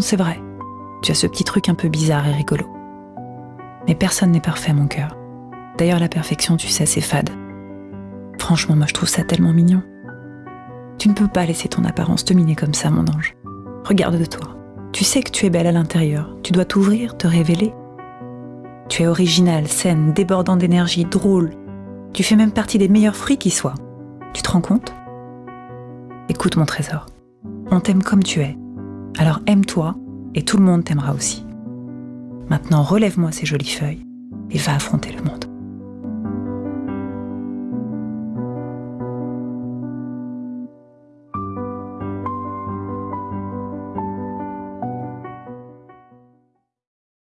C'est vrai. Tu as ce petit truc un peu bizarre et rigolo. Mais personne n'est parfait, mon cœur. D'ailleurs, la perfection, tu sais, c'est fade. Franchement, moi, je trouve ça tellement mignon. Tu ne peux pas laisser ton apparence te miner comme ça, mon ange. Regarde de toi. Tu sais que tu es belle à l'intérieur. Tu dois t'ouvrir, te révéler. Tu es originale, saine, débordant d'énergie, drôle. Tu fais même partie des meilleurs fruits qui soient. Tu te rends compte? Écoute, mon trésor. On t'aime comme tu es. Alors aime-toi et tout le monde t'aimera aussi. Maintenant, relève-moi ces jolies feuilles et va affronter le monde.